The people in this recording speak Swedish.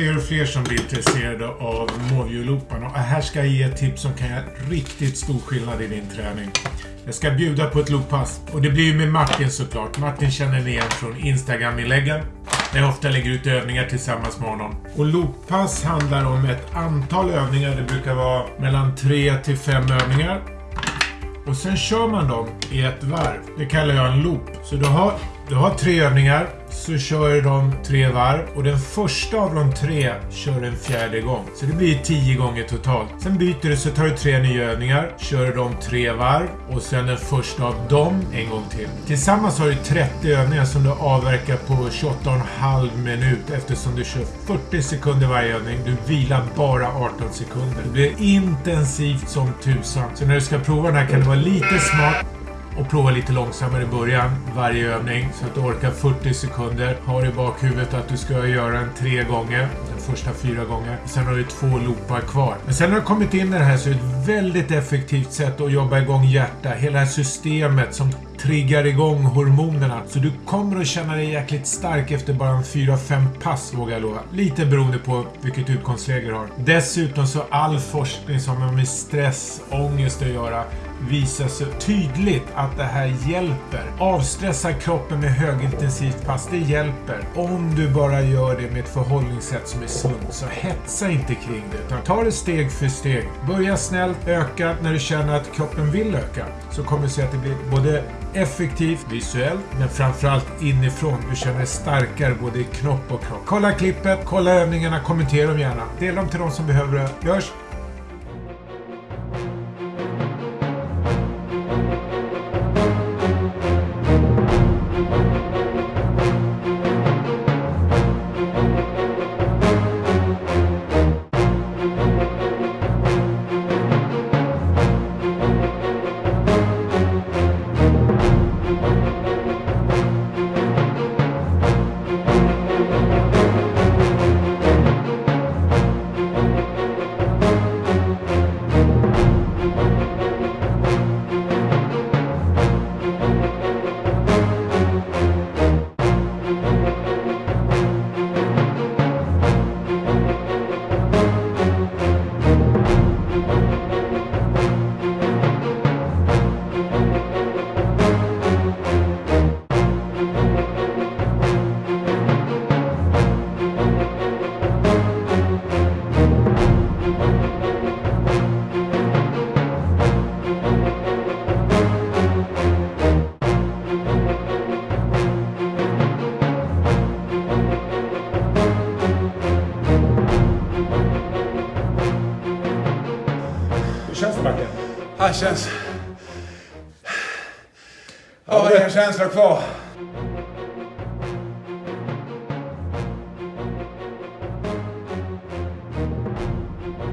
fler och fler som blir intresserade av Movio-looparna. Och här ska jag ge ett tips som kan göra riktigt stor skillnad i din träning. Jag ska bjuda på ett looppass och det blir ju med Martin såklart. Martin känner ni igen från Instagram-inläggen. Där jag ofta lägger ut övningar tillsammans med honom. Och looppass handlar om ett antal övningar. Det brukar vara mellan 3 till 5 övningar. Och sen kör man dem i ett varv. Det kallar jag en loop. Så du har, du har tre övningar så kör de tre varv och den första av de tre kör en fjärde gång. Så det blir tio gånger totalt. Sen byter du så tar du tre nya övningar, kör de tre varv och sen den första av dem en gång till. Tillsammans har du 30 övningar som du avverkar på 28,5 minut eftersom du kör 40 sekunder varje övning. Du vilar bara 18 sekunder. Det blir intensivt som tusan. Så när du ska prova den här kan du vara lite smart och prova lite långsammare i början varje övning så att du orkar 40 sekunder. Har i bakhuvudet att du ska göra den tre gånger. Den första fyra gånger. Sen har du två loopar kvar. Men sen har du kommit in i det här så är det ett väldigt effektivt sätt att jobba igång hjärta. Hela det här systemet som triggar igång hormonerna. Så du kommer att känna dig jäkligt stark efter bara en 4-5 pass vågar jag lova. Lite beroende på vilket utgångsläge du har. Dessutom så all forskning som har med stress, ångest att göra visar så tydligt att det här hjälper. Avstressa kroppen med högintensivt pass, det hjälper. Om du bara gör det med ett förhållningssätt som är sunt. Så hetsa inte kring det, utan ta det steg för steg. Börja snällt, öka när du känner att kroppen vill öka. Så kommer du se att det blir både effektivt visuellt, men framförallt inifrån. Du känner dig starkare både i knopp och kropp. Kolla klippet, kolla övningarna, kommentera dem gärna. Dela dem till de som behöver det. Görs! Känns det Martin? Det känns... Jag har ingen känsla kvar.